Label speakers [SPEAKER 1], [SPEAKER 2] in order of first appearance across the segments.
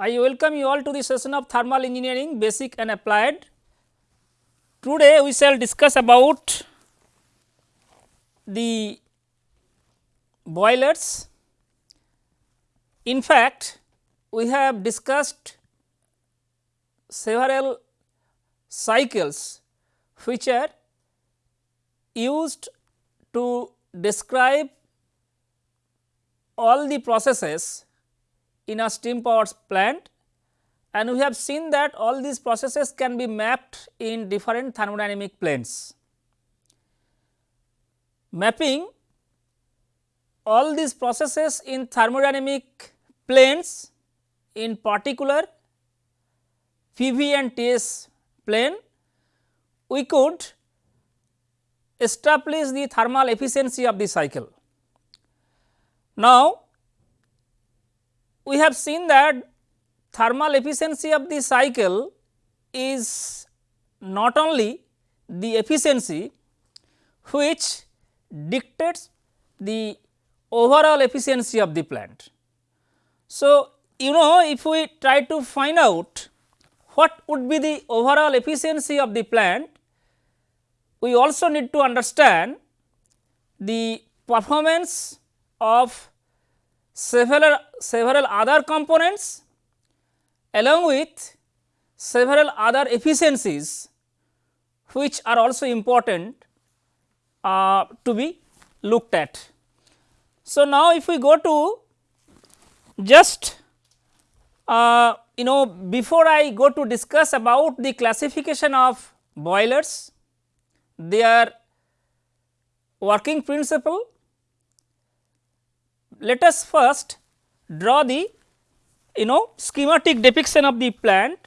[SPEAKER 1] I welcome you all to the session of thermal engineering basic and applied. Today we shall discuss about the boilers. In fact, we have discussed several cycles which are used to describe all the processes in a steam power plant and we have seen that all these processes can be mapped in different thermodynamic planes. Mapping all these processes in thermodynamic planes in particular PV and TS plane, we could establish the thermal efficiency of the cycle. Now, we have seen that thermal efficiency of the cycle is not only the efficiency which dictates the overall efficiency of the plant. So, you know if we try to find out what would be the overall efficiency of the plant, we also need to understand the performance of several, several other components along with several other efficiencies which are also important uh, to be looked at. So, now if we go to just uh, you know before I go to discuss about the classification of boilers, their working principle let us first draw the you know schematic depiction of the plant.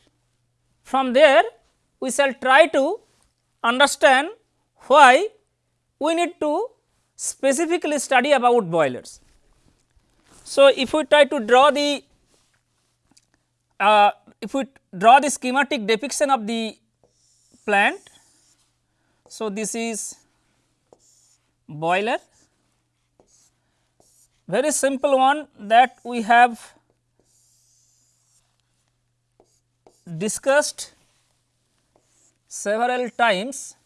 [SPEAKER 1] From there we shall try to understand why we need to specifically study about boilers. So, if we try to draw the uh, if we draw the schematic depiction of the plant. So, this is boiler very simple one that we have discussed several times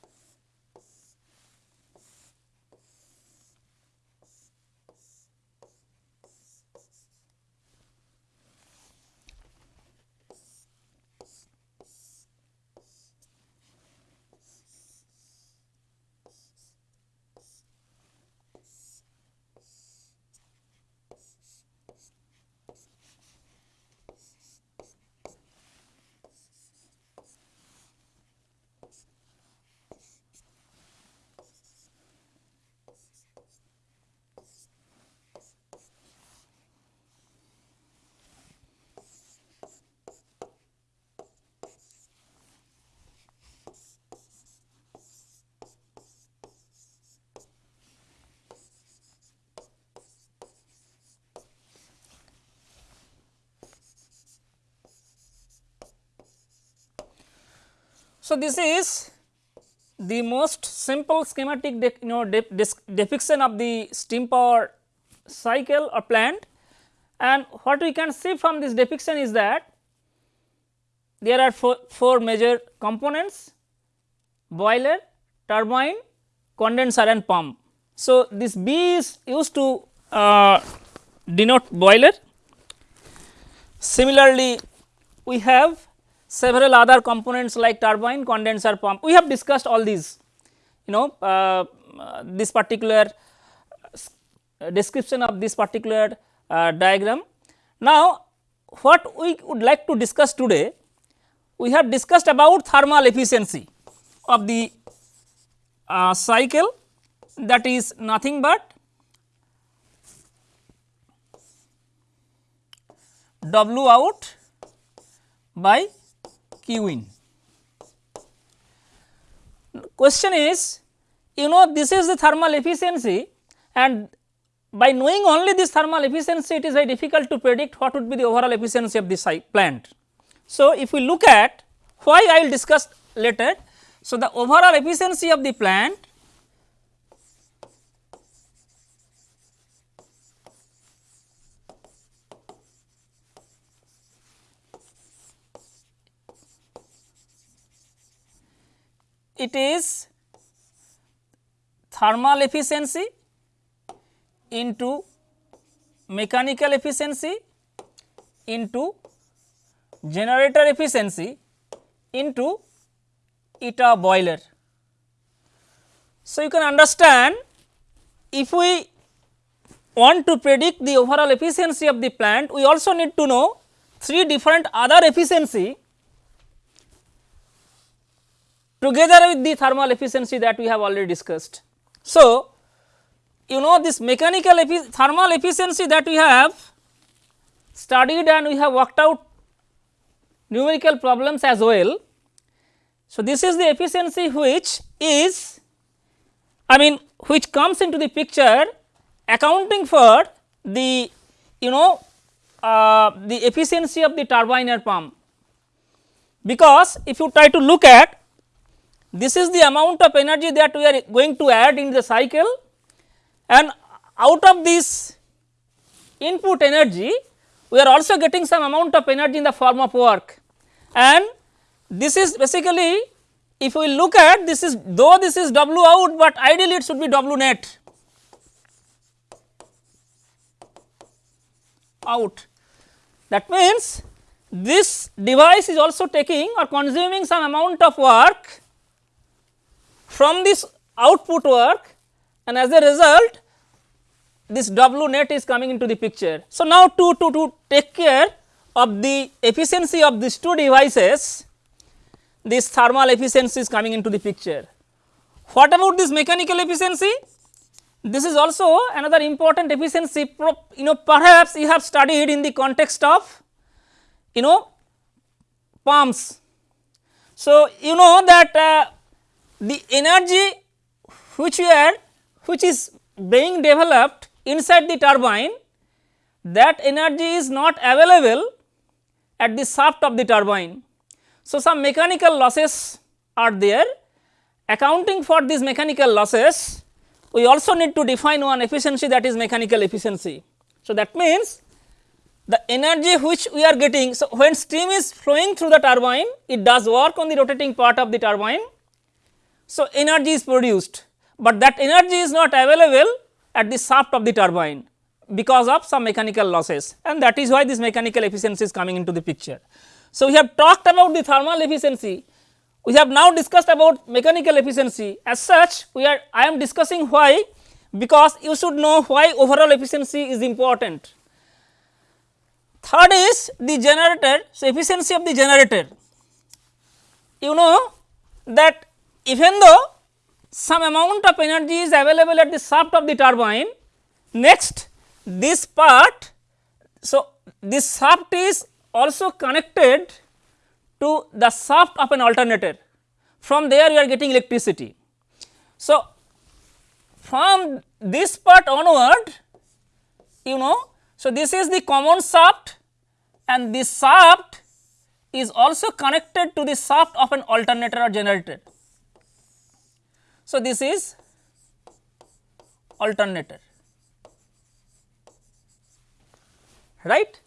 [SPEAKER 1] So, this is the most simple schematic you know depiction of the steam power cycle or plant and what we can see from this depiction is that there are four, four major components boiler, turbine, condenser and pump. So, this B is used to uh, denote boiler. Similarly, we have several other components like turbine, condenser pump. We have discussed all these you know uh, uh, this particular uh, description of this particular uh, diagram. Now, what we would like to discuss today, we have discussed about thermal efficiency of the uh, cycle that is nothing but W out by q in. Question is you know this is the thermal efficiency and by knowing only this thermal efficiency it is very difficult to predict what would be the overall efficiency of this plant. So, if we look at why I will discuss later. So, the overall efficiency of the plant it is thermal efficiency into mechanical efficiency into generator efficiency into eta boiler. So, you can understand if we want to predict the overall efficiency of the plant, we also need to know three different other efficiency together with the thermal efficiency that we have already discussed. So, you know this mechanical thermal efficiency that we have studied and we have worked out numerical problems as well. So, this is the efficiency which is I mean which comes into the picture accounting for the you know uh, the efficiency of the turbine or pump. Because if you try to look at this is the amount of energy that we are going to add in the cycle. And out of this input energy we are also getting some amount of energy in the form of work. And this is basically if we look at this is though this is W out, but ideally it should be W net. Out. That means, this device is also taking or consuming some amount of work from this output work and as a result this W net is coming into the picture. So, now to, to, to take care of the efficiency of these two devices, this thermal efficiency is coming into the picture. What about this mechanical efficiency? This is also another important efficiency, you know perhaps you have studied in the context of you know pumps. So, you know that uh, the energy which we are which is being developed inside the turbine that energy is not available at the shaft of the turbine. So, some mechanical losses are there accounting for these mechanical losses we also need to define one efficiency that is mechanical efficiency. So, that means the energy which we are getting. So, when steam is flowing through the turbine it does work on the rotating part of the turbine. So, energy is produced, but that energy is not available at the shaft of the turbine because of some mechanical losses and that is why this mechanical efficiency is coming into the picture. So, we have talked about the thermal efficiency, we have now discussed about mechanical efficiency as such we are I am discussing why because you should know why overall efficiency is important. Third is the generator, so efficiency of the generator. You know that even though some amount of energy is available at the shaft of the turbine. Next this part, so this shaft is also connected to the shaft of an alternator. From there you are getting electricity. So, from this part onward you know, so this is the common shaft and this shaft is also connected to the shaft of an alternator or generator. So, this is alternator right.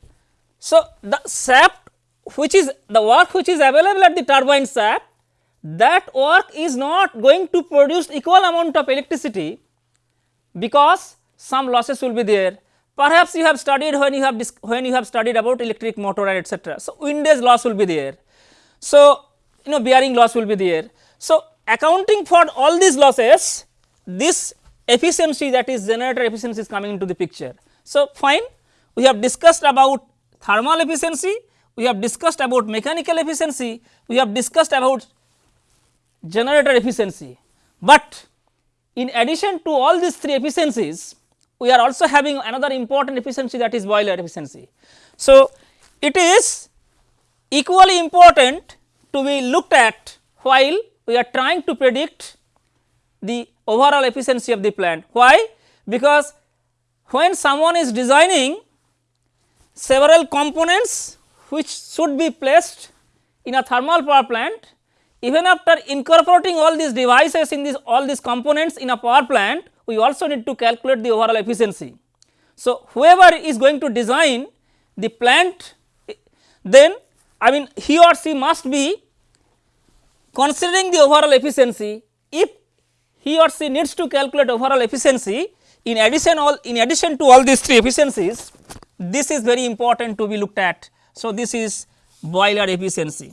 [SPEAKER 1] So, the shaft which is the work which is available at the turbine shaft that work is not going to produce equal amount of electricity because some losses will be there. Perhaps you have studied when you have when you have studied about electric motor and etc. So, windage loss will be there. So, you know bearing loss will be there. So, accounting for all these losses this efficiency that is generator efficiency is coming into the picture. So, fine we have discussed about thermal efficiency, we have discussed about mechanical efficiency, we have discussed about generator efficiency, but in addition to all these three efficiencies we are also having another important efficiency that is boiler efficiency. So, it is equally important to be looked at while we are trying to predict the overall efficiency of the plant. Why? Because when someone is designing several components which should be placed in a thermal power plant, even after incorporating all these devices in this all these components in a power plant, we also need to calculate the overall efficiency. So, whoever is going to design the plant eh, then I mean he or she must be considering the overall efficiency if he or she needs to calculate overall efficiency in addition all in addition to all these three efficiencies this is very important to be looked at. So, this is boiler efficiency.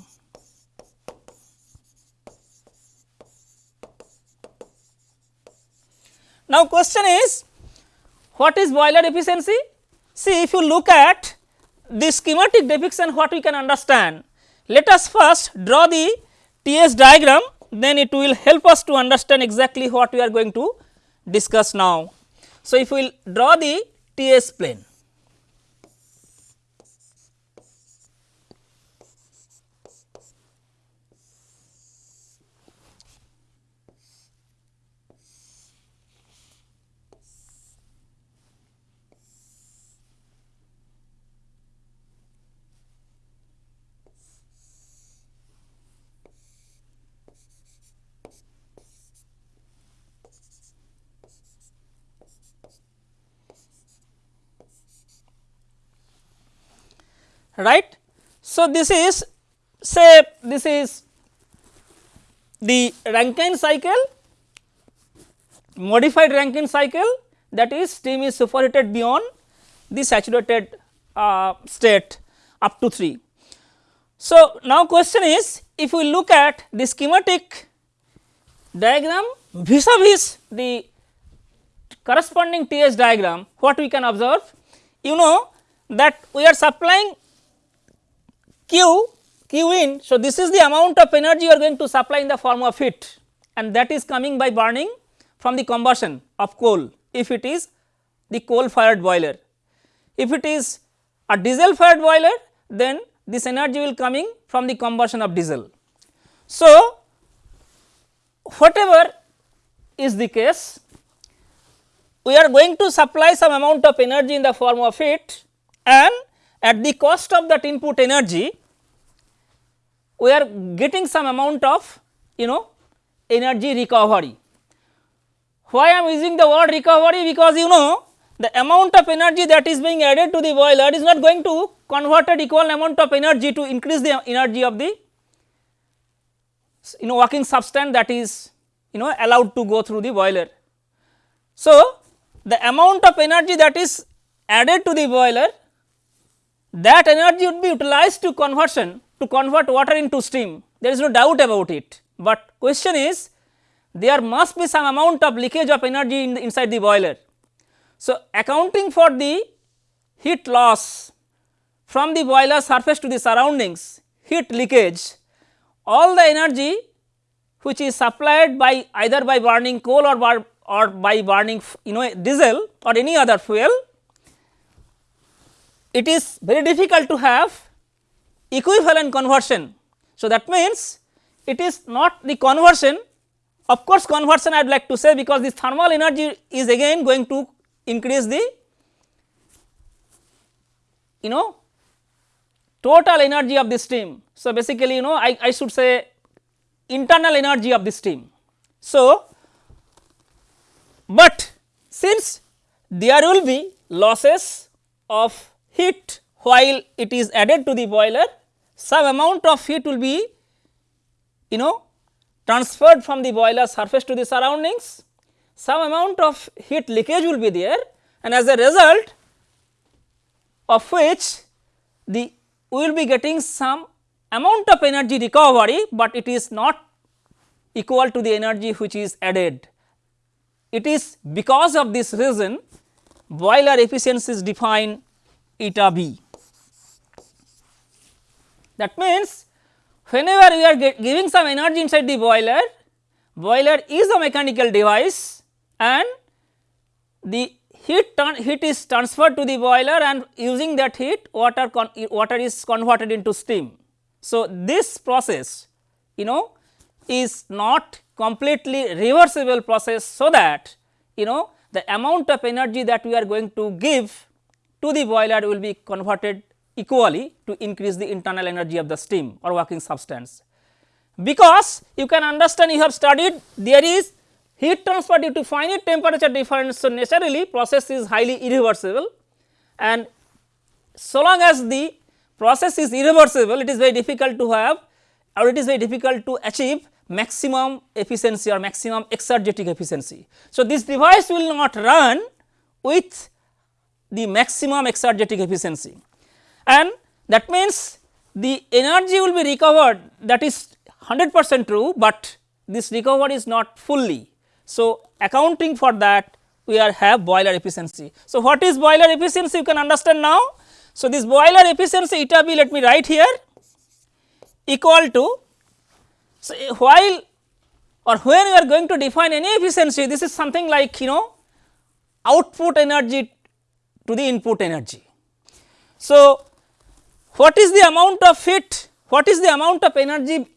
[SPEAKER 1] Now, question is what is boiler efficiency? See if you look at the schematic depiction what we can understand. Let us first draw the TS diagram then it will help us to understand exactly what we are going to discuss now. So, if we will draw the TS plane. Right. So, this is say this is the Rankine cycle modified Rankine cycle that is steam is superheated beyond the saturated uh, state up to 3. So, now question is if we look at the schematic diagram vis a vis the corresponding TS diagram what we can observe you know that we are supplying Q, Q in. So, this is the amount of energy you are going to supply in the form of heat and that is coming by burning from the combustion of coal if it is the coal fired boiler. If it is a diesel fired boiler then this energy will coming from the combustion of diesel. So, whatever is the case we are going to supply some amount of energy in the form of heat and at the cost of that input energy we are getting some amount of you know energy recovery. Why I am using the word recovery because you know the amount of energy that is being added to the boiler is not going to converted equal amount of energy to increase the energy of the you know working substance that is you know allowed to go through the boiler. So, the amount of energy that is added to the boiler that energy would be utilized to conversion to convert water into steam there is no doubt about it, but question is there must be some amount of leakage of energy in the inside the boiler. So, accounting for the heat loss from the boiler surface to the surroundings heat leakage all the energy which is supplied by either by burning coal or, bar, or by burning you know diesel or any other fuel it is very difficult to have equivalent conversion. So, that means it is not the conversion of course, conversion I would like to say because this thermal energy is again going to increase the you know total energy of the steam. So, basically you know I, I should say internal energy of the steam. So, but since there will be losses of heat while it is added to the boiler some amount of heat will be you know transferred from the boiler surface to the surroundings some amount of heat leakage will be there and as a result of which the we will be getting some amount of energy recovery, but it is not equal to the energy which is added. It is because of this reason boiler efficiency is defined eta b. That means, whenever we are giving some energy inside the boiler, boiler is a mechanical device and the heat heat is transferred to the boiler and using that heat water water is converted into steam. So, this process you know is not completely reversible process so that you know the amount of energy that we are going to give to the boiler will be converted equally to increase the internal energy of the steam or working substance. Because you can understand you have studied there is heat transfer due to finite temperature difference. So, naturally process is highly irreversible and so long as the process is irreversible it is very difficult to have or it is very difficult to achieve maximum efficiency or maximum exergetic efficiency. So, this device will not run with the maximum exergetic efficiency and that means the energy will be recovered that is 100 percent true, but this recovery is not fully. So, accounting for that we are have boiler efficiency. So, what is boiler efficiency you can understand now. So, this boiler efficiency eta b let me write here equal to so, eh, while or when we are going to define any efficiency this is something like you know output energy to the input energy. So, what is the amount of heat what is the amount of energy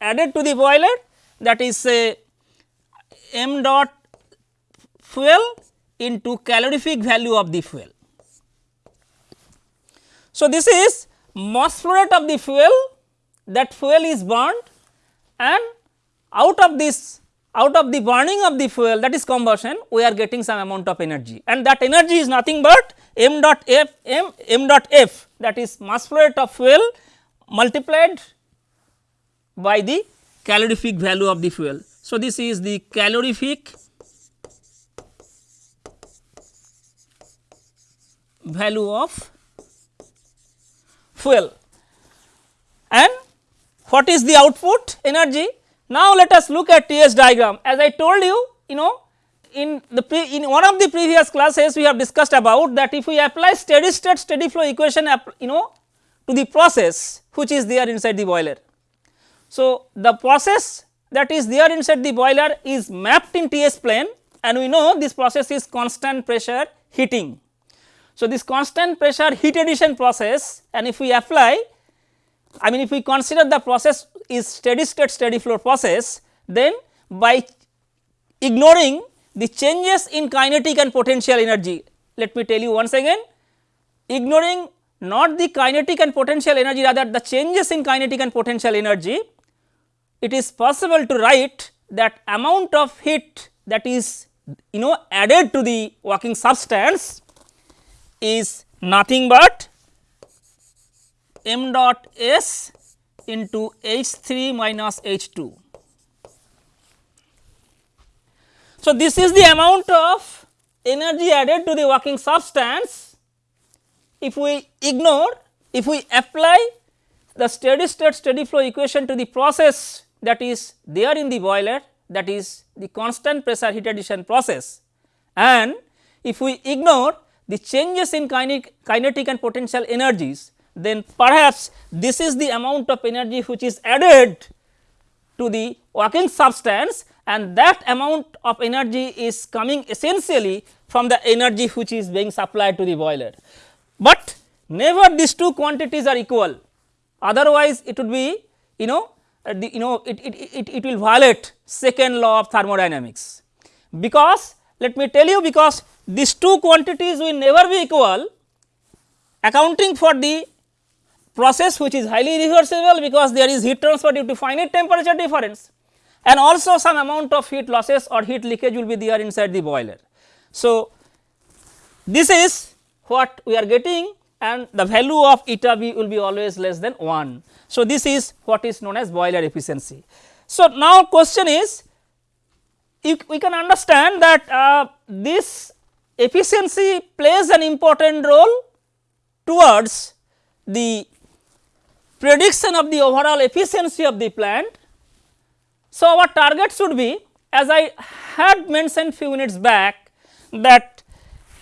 [SPEAKER 1] added to the boiler that is say m dot fuel into calorific value of the fuel. So, this is mass flow rate of the fuel that fuel is burned and out of this out of the burning of the fuel that is combustion we are getting some amount of energy. And that energy is nothing but m dot f m m dot f that is mass flow rate of fuel multiplied by the calorific value of the fuel. So, this is the calorific value of fuel. And what is the output? Energy now, let us look at TS diagram as I told you you know in the in one of the previous classes we have discussed about that if we apply steady state steady flow equation you know to the process which is there inside the boiler. So, the process that is there inside the boiler is mapped in TS plane and we know this process is constant pressure heating. So, this constant pressure heat addition process and if we apply I mean if we consider the process is steady state steady flow process then by ignoring the changes in kinetic and potential energy. Let me tell you once again ignoring not the kinetic and potential energy rather the changes in kinetic and potential energy it is possible to write that amount of heat that is you know added to the working substance is nothing but m dot s into H 3 minus H 2. So, this is the amount of energy added to the working substance if we ignore if we apply the steady state steady flow equation to the process that is there in the boiler that is the constant pressure heat addition process and if we ignore the changes in kinetic, kinetic and potential energies then perhaps this is the amount of energy which is added to the working substance and that amount of energy is coming essentially from the energy which is being supplied to the boiler. But never these two quantities are equal otherwise it would be you know uh, the you know it, it, it, it will violate second law of thermodynamics because let me tell you because these two quantities will never be equal accounting for the process which is highly reversible because there is heat transfer due to finite temperature difference and also some amount of heat losses or heat leakage will be there inside the boiler. So, this is what we are getting and the value of eta b will be always less than 1. So, this is what is known as boiler efficiency. So, now question is we can understand that uh, this efficiency plays an important role towards the prediction of the overall efficiency of the plant. So, our target should be as I had mentioned few minutes back that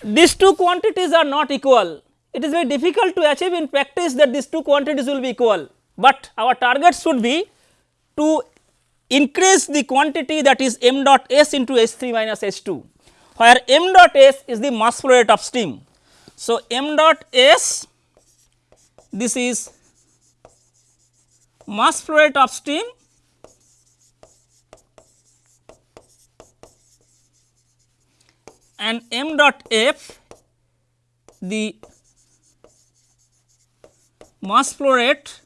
[SPEAKER 1] these two quantities are not equal. It is very difficult to achieve in practice that these two quantities will be equal, but our target should be to increase the quantity that is m dot s into h 3 minus h 2, where m dot s is the mass flow rate of steam. So, m dot s this is mass flow rate of steam. And m dot f the mass flow rate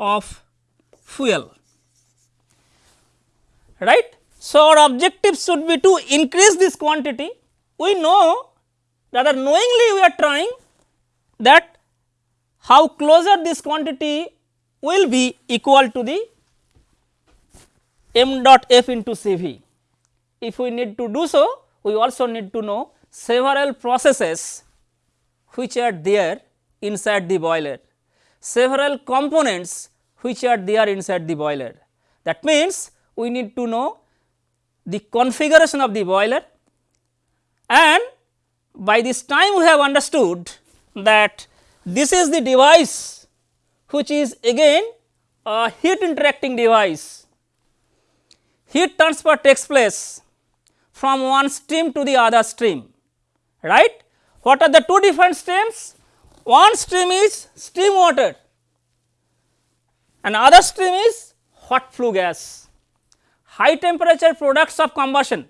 [SPEAKER 1] of fuel. Right. So, our objective should be to increase this quantity. We know rather knowingly we are trying that how closer this quantity will be equal to the m dot f into C v. If we need to do so, we also need to know several processes which are there inside the boiler, several components which are there inside the boiler. That means, we need to know the configuration of the boiler and by this time we have understood that this is the device which is again a heat interacting device. Heat transfer takes place from one stream to the other stream, right. What are the two different streams? One stream is steam water and other stream is hot flue gas, high temperature products of combustion.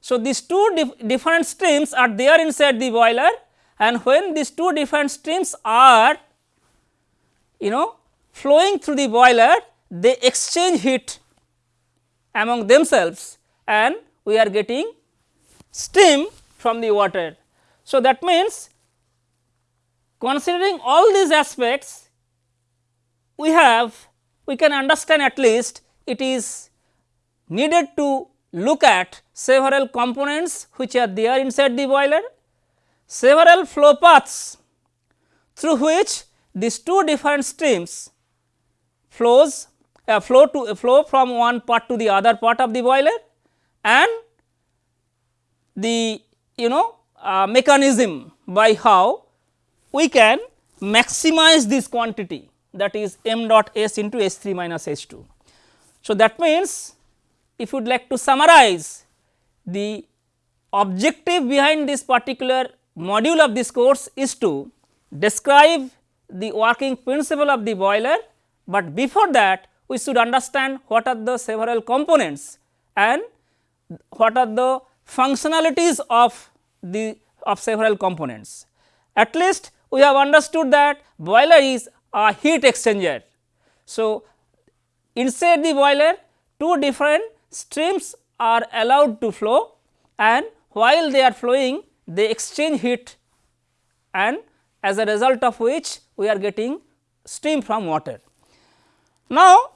[SPEAKER 1] So, these two dif different streams are there inside the boiler and when these two different streams are you know flowing through the boiler they exchange heat among themselves and we are getting steam from the water. So, that means considering all these aspects we have we can understand at least it is needed to look at several components which are there inside the boiler several flow paths through which these two different streams flows uh, flow to uh, flow from one part to the other part of the boiler and the you know uh, mechanism by how we can maximize this quantity that is m dot s into S 3 minus H 2. So, that means if you would like to summarize the objective behind this particular module of this course is to describe the working principle of the boiler, but before that we should understand what are the several components and what are the functionalities of the of several components. At least we have understood that boiler is a heat exchanger. So, inside the boiler two different streams are allowed to flow and while they are flowing they exchange heat and as a result of which we are getting steam from water. Now,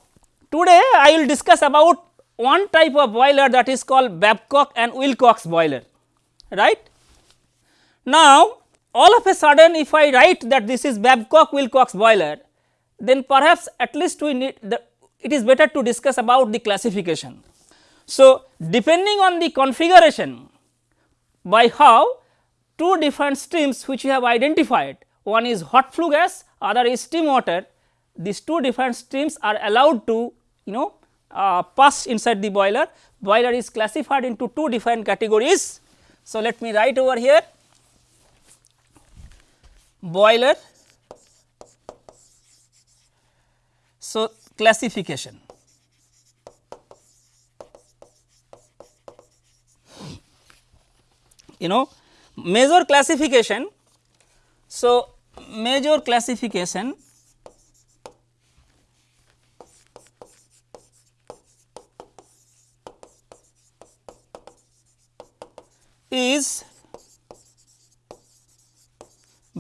[SPEAKER 1] today I will discuss about one type of boiler that is called Babcock and Wilcox boiler right. Now, all of a sudden if I write that this is Babcock Wilcox boiler then perhaps at least we need the it is better to discuss about the classification. So, depending on the configuration by how two different streams which we have identified. One is hot flue gas other is steam water. These two different streams are allowed to you know uh, pass inside the boiler. Boiler is classified into two different categories. So, let me write over here. Boiler. So classification you know major classification. So, major classification is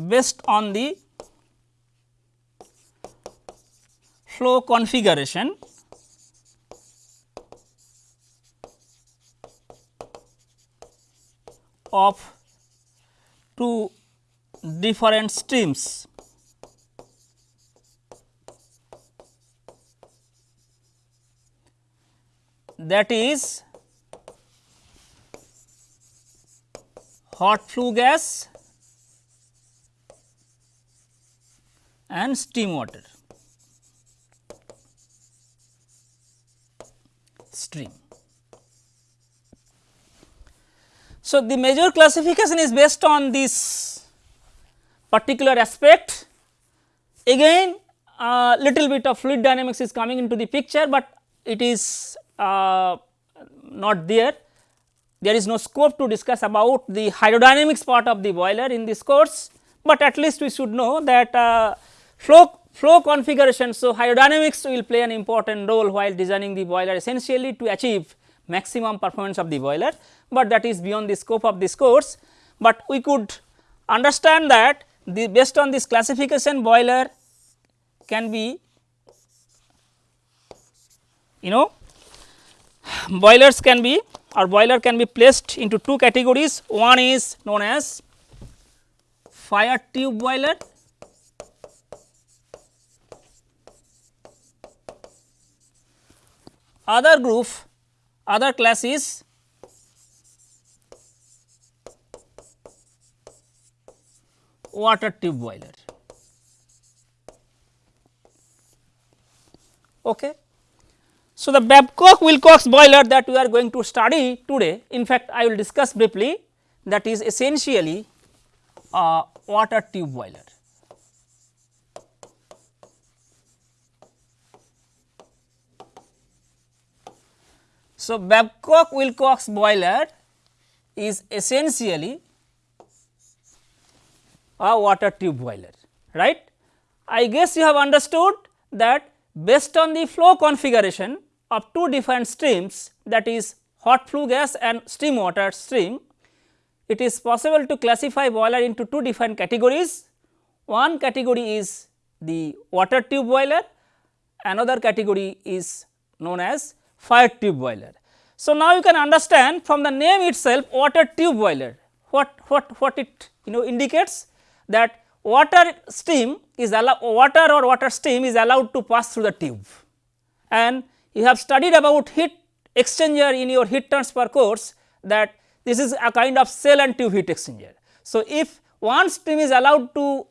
[SPEAKER 1] based on the flow configuration of two different streams. that is hot flue gas and steam water stream. So, the major classification is based on this particular aspect. Again a little bit of fluid dynamics is coming into the picture, but it is uh, not there. There is no scope to discuss about the hydrodynamics part of the boiler in this course, but at least we should know that uh, flow flow configuration. So, hydrodynamics will play an important role while designing the boiler essentially to achieve maximum performance of the boiler, but that is beyond the scope of this course. But we could understand that the based on this classification boiler can be you know boilers can be or boiler can be placed into two categories. One is known as fire tube boiler other group other class is water tube boiler. Okay. So, the Babcock Wilcox boiler that we are going to study today in fact I will discuss briefly that is essentially a water tube boiler. So, Babcock Wilcox boiler is essentially a water tube boiler right. I guess you have understood that based on the flow configuration of two different streams that is hot flue gas and steam water stream, it is possible to classify boiler into two different categories. One category is the water tube boiler, another category is known as fire tube boiler. So, now you can understand from the name itself water tube boiler what, what, what it you know indicates that water stream is allowed water or water stream is allowed to pass through the tube and you have studied about heat exchanger in your heat transfer course that this is a kind of shell and tube heat exchanger. So, if one stream is allowed to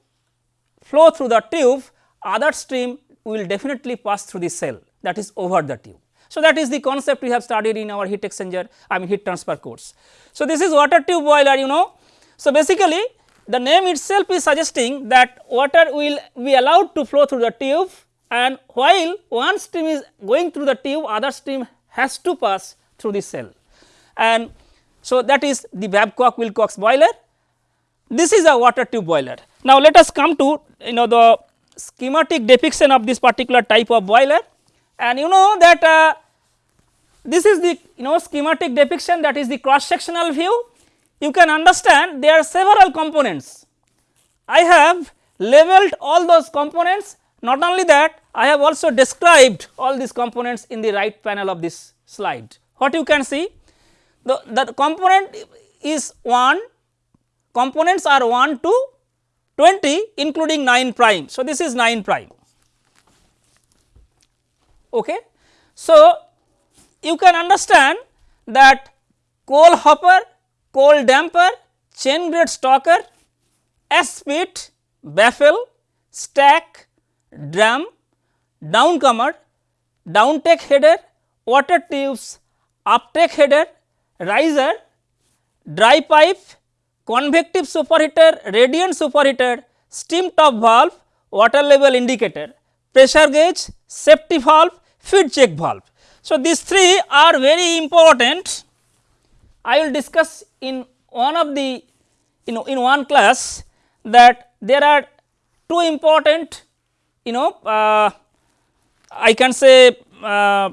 [SPEAKER 1] flow through the tube other stream will definitely pass through the shell that is over the tube. So, that is the concept we have studied in our heat exchanger I mean heat transfer course. So, this is water tube boiler you know. So, basically the name itself is suggesting that water will be allowed to flow through the tube and while one stream is going through the tube other stream has to pass through the shell and so that is the Babcock Wilcox boiler. This is a water tube boiler. Now, let us come to you know the schematic depiction of this particular type of boiler and you know that uh, this is the you know schematic depiction that is the cross sectional view you can understand there are several components. I have labeled all those components not only that I have also described all these components in the right panel of this slide. What you can see the, the component is 1 components are 1 to 20 including 9 prime. So, this is 9 prime. Okay. So, you can understand that coal hopper coal damper, chain grate stoker, spit, baffle, stack, drum, downcomer, downtake header, water tubes, up uptake header, riser, dry pipe, convective superheater, radiant superheater, steam stop valve, water level indicator, pressure gauge, safety valve, feed check valve. So, these three are very important I will discuss in one of the you know in one class that there are two important you know uh, I can say uh,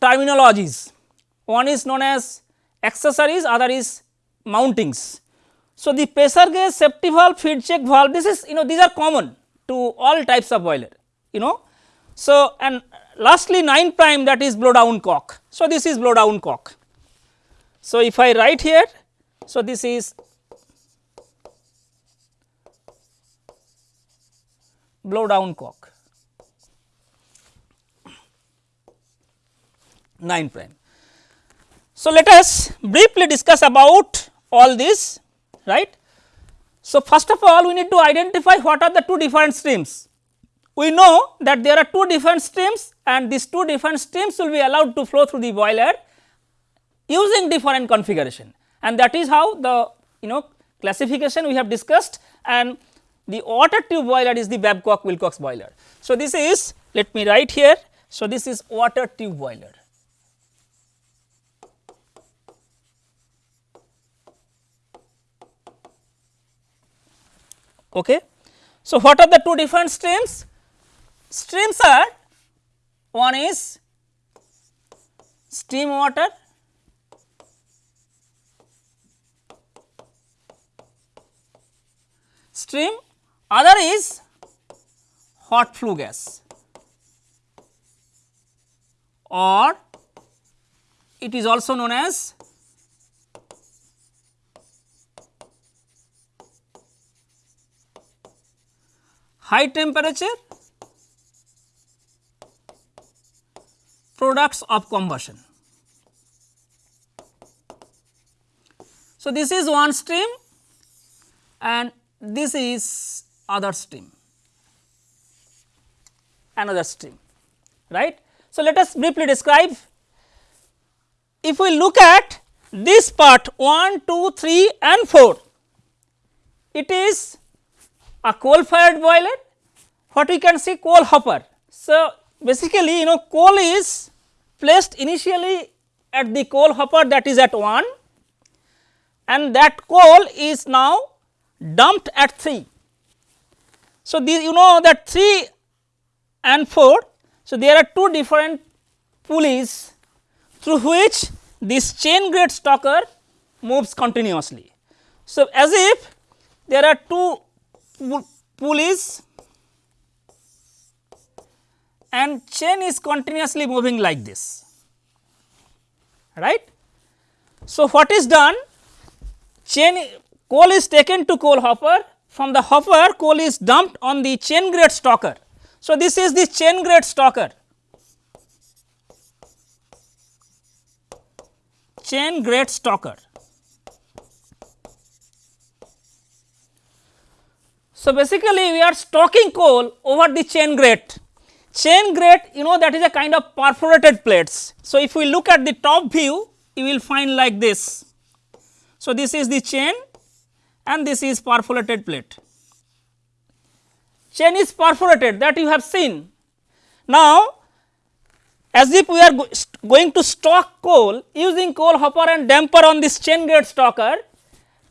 [SPEAKER 1] terminologies. One is known as accessories, other is mountings. So, the pressure gauge, safety valve, feed check valve this is you know these are common to all types of boiler you know. So, and lastly 9 prime that is blow down cock. So, this is blow down cock. So, if I write here, so this is blow down cock 9 prime. So, let us briefly discuss about all this right. So, first of all we need to identify what are the two different streams. We know that there are two different streams and these two different streams will be allowed to flow through the boiler using different configuration and that is how the you know classification we have discussed and the water tube boiler is the Babcock Wilcox boiler. So, this is let me write here. So, this is water tube boiler. Okay. So, what are the two different streams? Streams are one is steam water stream other is hot flue gas. or it is also known as high temperature products of combustion. So, this is one stream and this is other stream, another stream, right. So, let us briefly describe. If we look at this part 1, 2, 3 and 4, it is a coal fired boiler, what we can see coal hopper. So, basically you know coal is placed initially at the coal hopper that is at 1 and that coal is now dumped at 3. So, you know that 3 and 4. So, there are two different pulleys through which this chain grate stoker moves continuously. So, as if there are two pulleys and chain is continuously moving like this right. So, what is done chain coal is taken to coal hopper from the hopper coal is dumped on the chain grate stoker. So, this is the chain grate stoker chain grate stoker. So, basically we are stocking coal over the chain grate. Chain grate you know that is a kind of perforated plates. So, if we look at the top view you will find like this. So, this is the chain and this is perforated plate. Chain is perforated that you have seen. Now, as if we are go going to stock coal using coal hopper and damper on this chain grate stoker,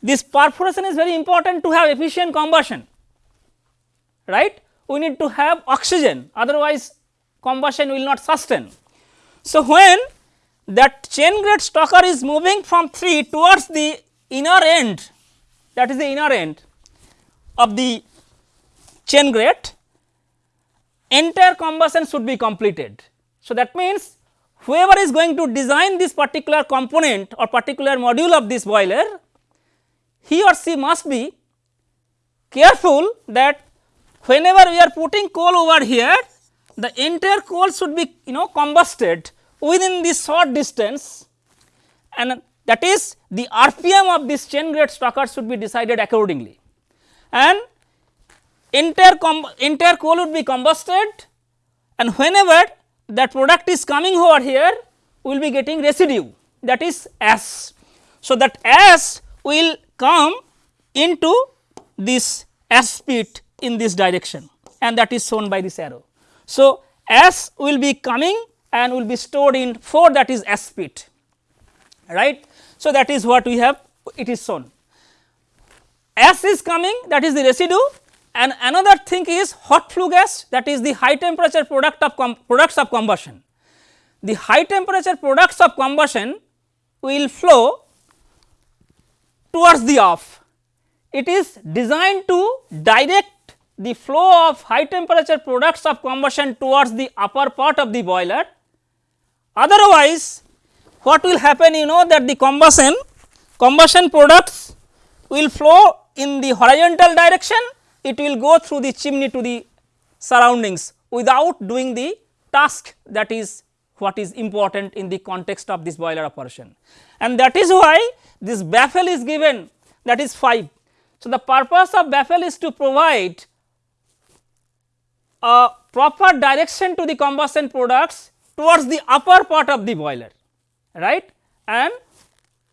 [SPEAKER 1] this perforation is very important to have efficient combustion right we need to have oxygen otherwise combustion will not sustain. So, when that chain grate stoker is moving from 3 towards the inner end that is the inner end of the chain grate entire combustion should be completed. So, that means whoever is going to design this particular component or particular module of this boiler he or she must be careful that whenever we are putting coal over here the entire coal should be you know combusted within this short distance and that is the RPM of this chain grate stoker should be decided accordingly and entire entire coal would be combusted and whenever that product is coming over here we will be getting residue that is ash. So, that ash will come into this ash pit in this direction and that is shown by this arrow. So, ash will be coming and will be stored in 4 that is ash pit right. So, that is what we have it is shown. ash is coming that is the residue and another thing is hot flue gas that is the high temperature product of products of combustion. The high temperature products of combustion will flow towards the off. It is designed to direct the flow of high temperature products of combustion towards the upper part of the boiler. Otherwise, what will happen you know that the combustion combustion products will flow in the horizontal direction, it will go through the chimney to the surroundings without doing the task that is what is important in the context of this boiler operation. And that is why this baffle is given that is 5. So, the purpose of baffle is to provide a proper direction to the combustion products towards the upper part of the boiler right and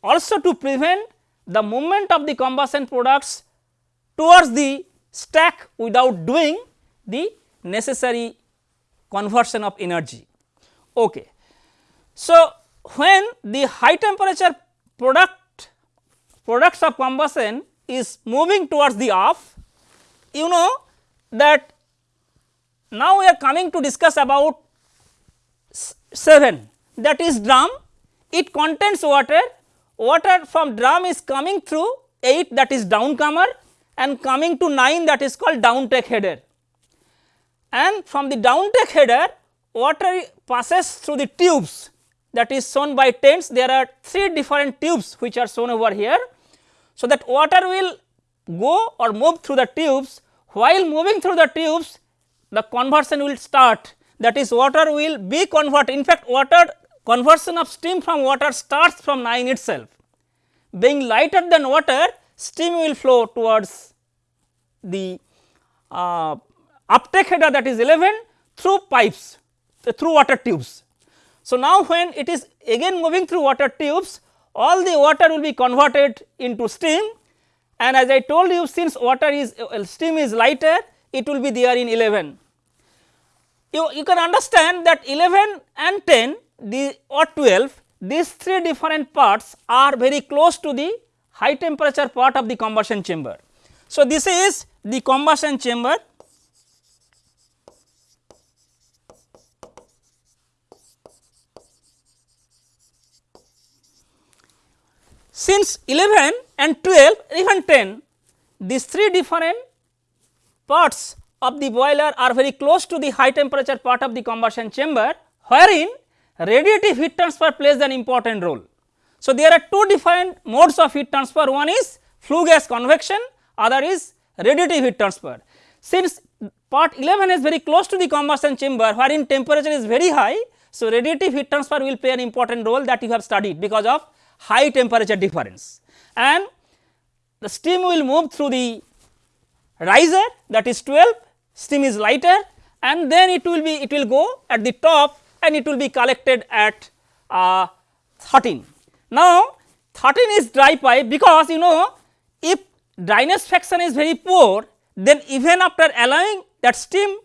[SPEAKER 1] also to prevent the movement of the combustion products towards the stack without doing the necessary conversion of energy. Okay. So, when the high temperature product products of combustion is moving towards the off, you know that now, we are coming to discuss about 7 that is drum it contains water, water from drum is coming through 8 that is downcomer and coming to 9 that is called downtake header. And from the downtake header water passes through the tubes. That is shown by tents there are three different tubes which are shown over here. So, that water will go or move through the tubes. While moving through the tubes the conversion will start. That is water will be converted in fact water conversion of steam from water starts from 9 itself being lighter than water steam will flow towards the uh, uptake header that is 11 through pipes through water tubes. So, now when it is again moving through water tubes all the water will be converted into steam and as I told you since water is uh, steam is lighter it will be there in 11. You, you can understand that 11 and 10 the or 12 these three different parts are very close to the high temperature part of the combustion chamber. So, this is the combustion chamber Since 11 and 12 even 10 these three different parts of the boiler are very close to the high temperature part of the combustion chamber wherein radiative heat transfer plays an important role. So, there are two different modes of heat transfer one is flue gas convection other is radiative heat transfer. Since part 11 is very close to the combustion chamber wherein temperature is very high. So, radiative heat transfer will play an important role that you have studied because of high temperature difference and the steam will move through the riser that is 12 steam is lighter and then it will be it will go at the top and it will be collected at uh, 13. Now, 13 is dry pipe because you know if dryness fraction is very poor then even after allowing that steam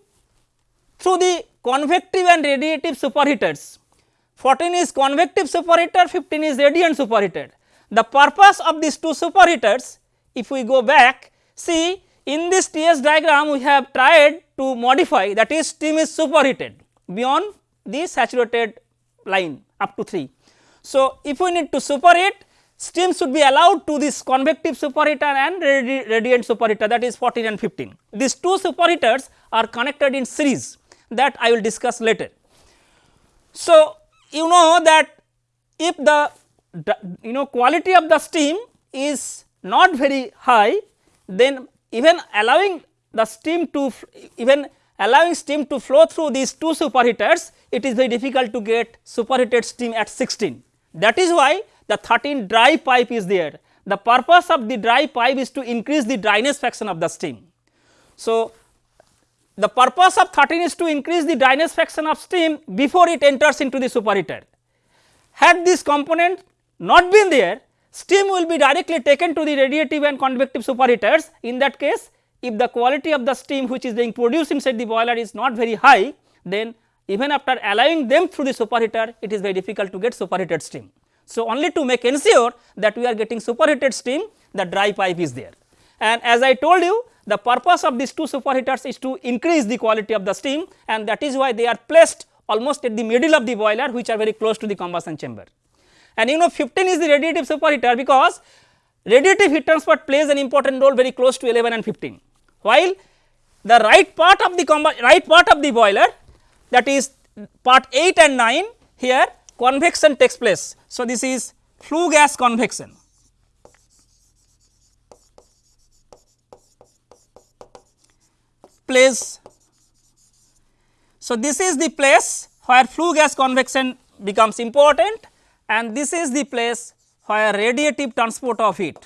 [SPEAKER 1] through the convective and radiative superheaters 14 is convective superheater 15 is radiant superheater. The purpose of these two superheaters if we go back see in this TS diagram we have tried to modify that is steam is superheated beyond the saturated line up to 3. So, if we need to superheat steam should be allowed to this convective superheater and radi radiant superheater that is 14 and 15. These two superheaters are connected in series that I will discuss later. So, you know that if the, the you know quality of the steam is not very high then even allowing the steam to even allowing steam to flow through these two superheaters it is very difficult to get superheated steam at 16. That is why the 13 dry pipe is there. The purpose of the dry pipe is to increase the dryness fraction of the steam. So, the purpose of 13 is to increase the dryness fraction of steam before it enters into the superheater. Had this component not been there, steam will be directly taken to the radiative and convective superheaters. In that case, if the quality of the steam which is being produced inside the boiler is not very high, then even after allowing them through the superheater, it is very difficult to get superheated steam. So, only to make ensure that we are getting superheated steam, the dry pipe is there. And as I told you, the purpose of these two superheaters is to increase the quality of the steam and that is why they are placed almost at the middle of the boiler which are very close to the combustion chamber. And you know 15 is the radiative superheater because radiative heat transfer plays an important role very close to 11 and 15 while the right part of the right part of the boiler that is part 8 and 9 here convection takes place. So, this is flue gas convection. Place. So, this is the place where flue gas convection becomes important and this is the place where radiative transport of heat,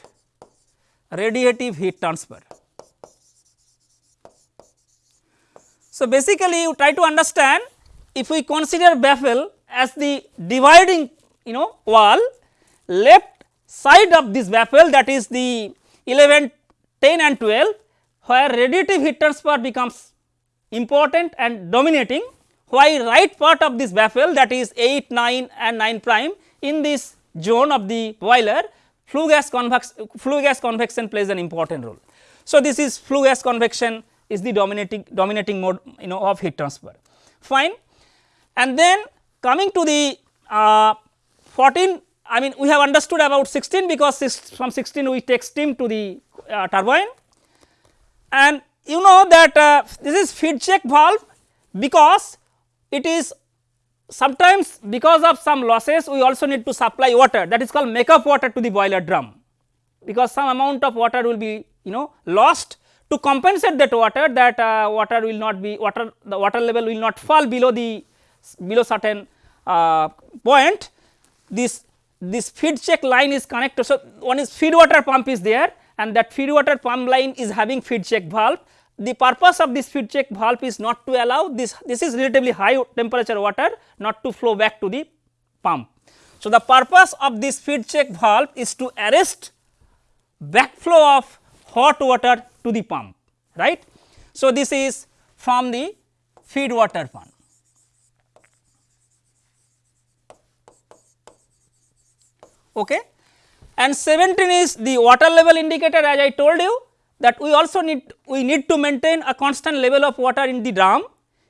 [SPEAKER 1] radiative heat transfer. So, basically you try to understand if we consider baffle as the dividing you know wall left side of this baffle that is the 11, 10 and 12 where radiative heat transfer becomes important and dominating why right part of this baffle that is 8, 9 and 9 prime in this zone of the boiler flue gas convex flue gas convection plays an important role. So, this is flue gas convection is the dominating dominating mode you know of heat transfer. Fine. And then coming to the uh, 14 I mean we have understood about 16 because from 16 we take steam to the uh, turbine. And you know that uh, this is feed check valve because it is sometimes because of some losses we also need to supply water. That is called make up water to the boiler drum because some amount of water will be you know lost to compensate that water that uh, water will not be water the water level will not fall below the below certain uh, point this this feed check line is connected. So, one is feed water pump is there and that feed water pump line is having feed check valve. The purpose of this feed check valve is not to allow this this is relatively high temperature water not to flow back to the pump. So, the purpose of this feed check valve is to arrest backflow of hot water to the pump right. So, this is from the feed water pump. Okay. And 17 is the water level indicator as I told you that we also need we need to maintain a constant level of water in the drum.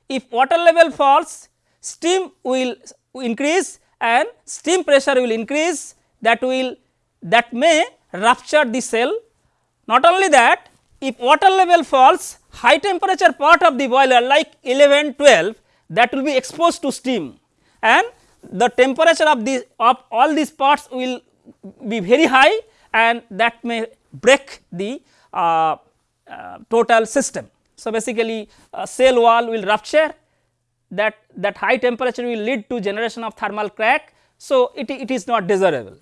[SPEAKER 1] If water level falls steam will increase and steam pressure will increase that will that may rupture the shell. Not only that if water level falls high temperature part of the boiler like 11 12 that will be exposed to steam and the temperature of the of all these parts will be very high and that may break the uh, uh, total system. So, basically shell wall will rupture that that high temperature will lead to generation of thermal crack. So, it, it is not desirable.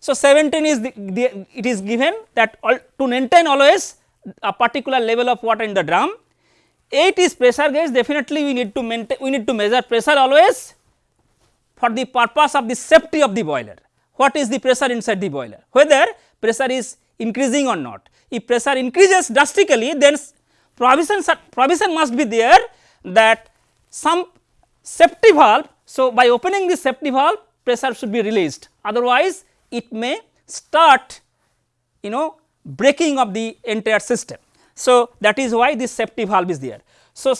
[SPEAKER 1] So, 17 is the, the it is given that to maintain always a particular level of water in the drum. 8 is pressure gauge definitely we need to maintain we need to measure pressure always for the purpose of the safety of the boiler. What is the pressure inside the boiler whether pressure is increasing or not. If pressure increases drastically then provision provision must be there that some safety valve. So, by opening the safety valve pressure should be released otherwise it may start you know breaking of the entire system. So, that is why this safety valve is there. So,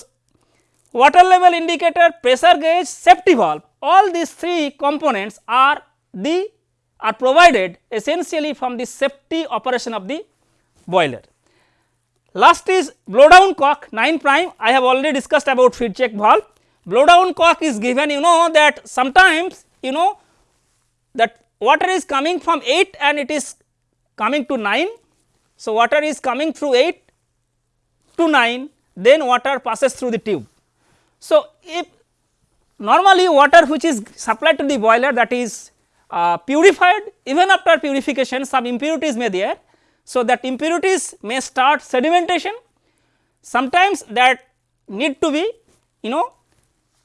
[SPEAKER 1] water level indicator, pressure gauge, safety valve all these three components are the are provided essentially from the safety operation of the boiler. Last is blow down cock 9 prime I have already discussed about feed check valve. Blow down cock is given you know that sometimes you know that water is coming from 8 and it is coming to 9. So, water is coming through 8 to 9 then water passes through the tube. So, if normally water which is supplied to the boiler that is uh, purified even after purification some impurities may there. So, that impurities may start sedimentation sometimes that need to be you know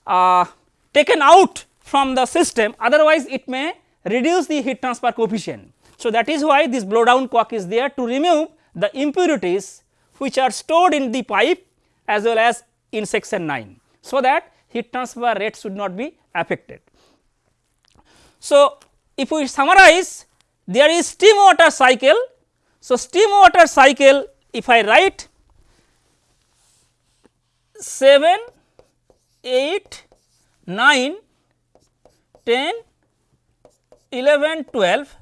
[SPEAKER 1] uh, taken out from the system otherwise it may reduce the heat transfer coefficient. So, that is why this blow down cock is there to remove the impurities which are stored in the pipe as well as in section 9. So, that heat transfer rate should not be affected. So, if we summarize there is steam water cycle. So, steam water cycle if I write 7, 8, 9, 10, 11, 12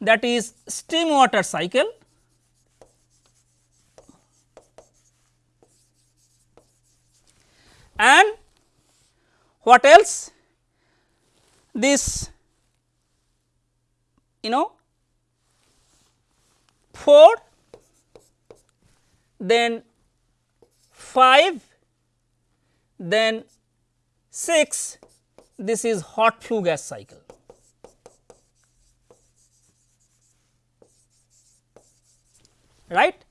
[SPEAKER 1] that is steam water cycle and what else? This you know 4 then 5 then 6 this is hot flue gas cycle. Right.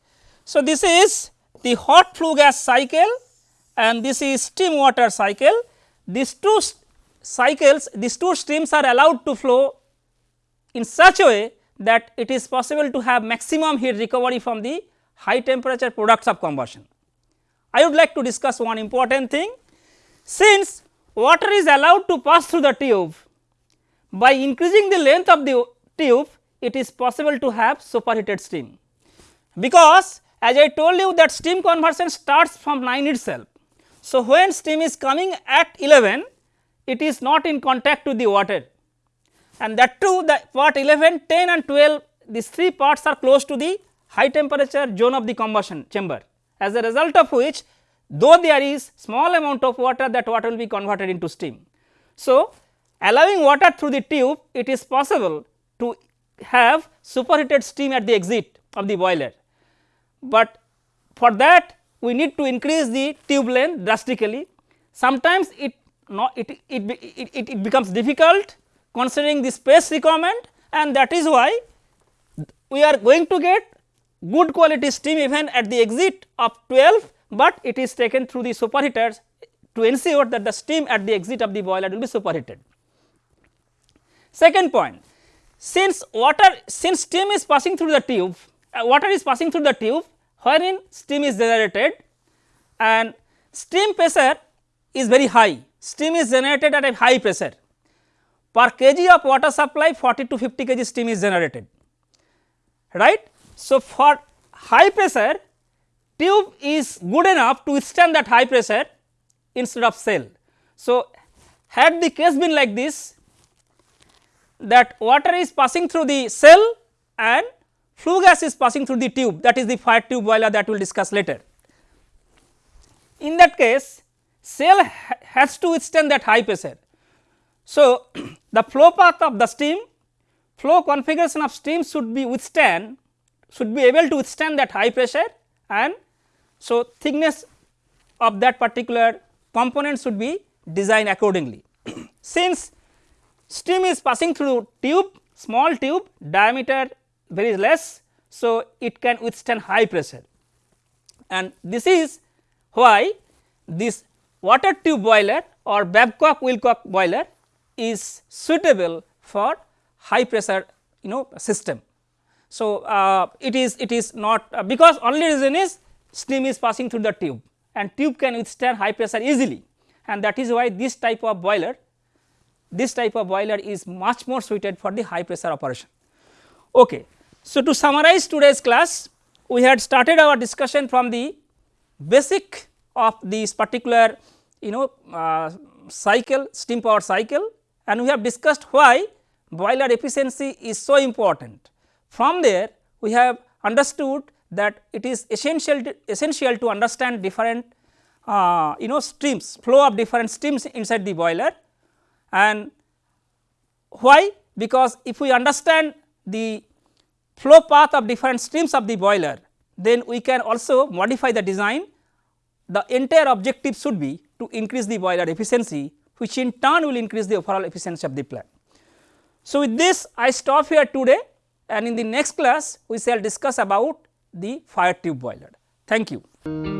[SPEAKER 1] So, this is the hot flue gas cycle and this is steam water cycle. These two cycles these two streams are allowed to flow in such a way that it is possible to have maximum heat recovery from the high temperature products of combustion. I would like to discuss one important thing since water is allowed to pass through the tube. By increasing the length of the tube it is possible to have superheated steam. Because as I told you that steam conversion starts from 9 itself. So, when steam is coming at 11 it is not in contact with the water. And that too the part 11, 10 and 12 these three parts are close to the high temperature zone of the combustion chamber. As a result of which though there is small amount of water that water will be converted into steam. So, allowing water through the tube it is possible to have superheated steam at the exit of the boiler, but for that we need to increase the tube length drastically. Sometimes it it, it, it, it, it becomes difficult considering the space requirement and that is why we are going to get good quality steam even at the exit of 12, but it is taken through the superheaters to ensure that the steam at the exit of the boiler will be superheated. Second point, since water since steam is passing through the tube, uh, water is passing through the tube wherein steam is generated and steam pressure is very high, steam is generated at a high pressure per kg of water supply 40 to 50 kg steam is generated right. So, for high pressure tube is good enough to withstand that high pressure instead of shell. So, had the case been like this that water is passing through the shell and flue gas is passing through the tube that is the fire tube boiler that we will discuss later. In that case shell ha has to withstand that high pressure. So, the flow path of the steam flow configuration of steam should be withstand should be able to withstand that high pressure and so thickness of that particular component should be designed accordingly. Since steam is passing through tube small tube diameter very less, so it can withstand high pressure and this is why this water tube boiler or Babcock Wilcox boiler is suitable for high pressure you know system. So, uh, it is it is not uh, because only reason is steam is passing through the tube and tube can withstand high pressure easily and that is why this type of boiler this type of boiler is much more suited for the high pressure operation. Okay. So, to summarize today's class we had started our discussion from the basic of this particular you know uh, cycle steam power cycle and we have discussed why boiler efficiency is so important. From there we have understood that it is essential to, essential to understand different uh, you know streams flow of different streams inside the boiler. And why? Because if we understand the flow path of different streams of the boiler then we can also modify the design. The entire objective should be to increase the boiler efficiency which in turn will increase the overall efficiency of the plant. So, with this I stop here today. And in the next class we shall discuss about the fire tube boiler. Thank you.